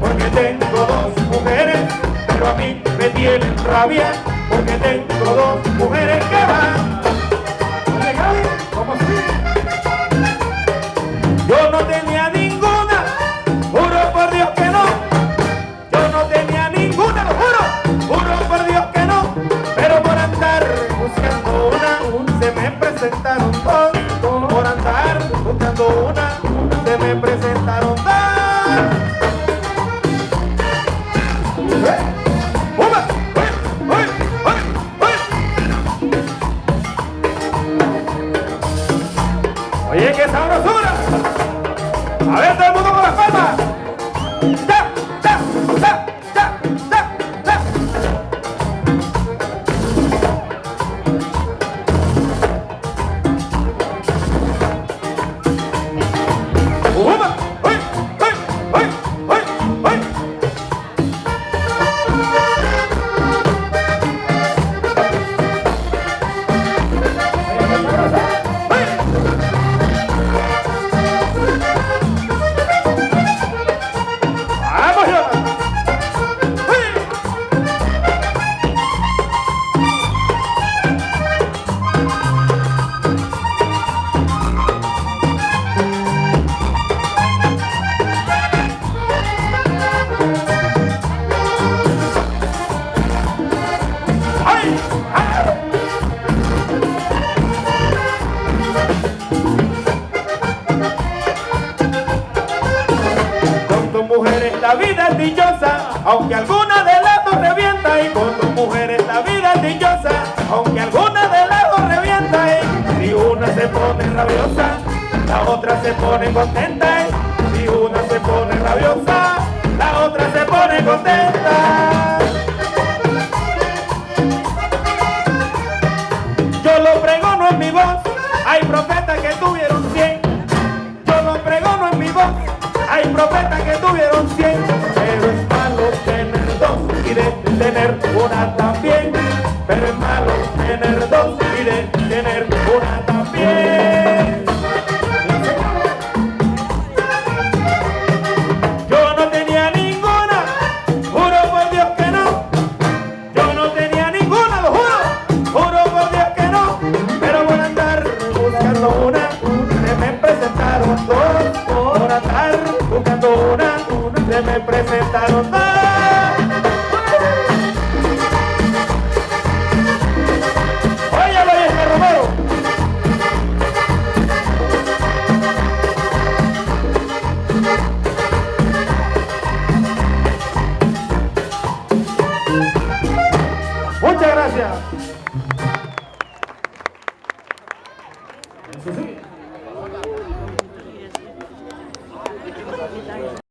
porque tengo dos mujeres, pero a mí me tienen rabia porque tengo dos mujeres que van. Yo no tenía ninguna, juro por Dios que no. Yo no tenía ninguna, lo juro, juro por Dios que no. Pero por andar buscando una, se me presentaron dos. Por andar buscando una, se me presentaron dos. ありがとう tus mujeres la vida es dichosa, aunque alguna de las dos revienta. Y con tus mujeres la vida es dichosa, aunque alguna de las dos revienta. Y si una se pone rabiosa, la otra se pone contenta. Y si una se pone rabiosa, la otra se pone contenta. Yo lo pregono en mi voz, hay profetas que tuvieron cien. Yo lo pregono en mi voz, hay profetas que tuvieron cien. Pero es malo tener dos y de tener una también. Pero es malo tener dos y de Muchas gracias. Eso sí.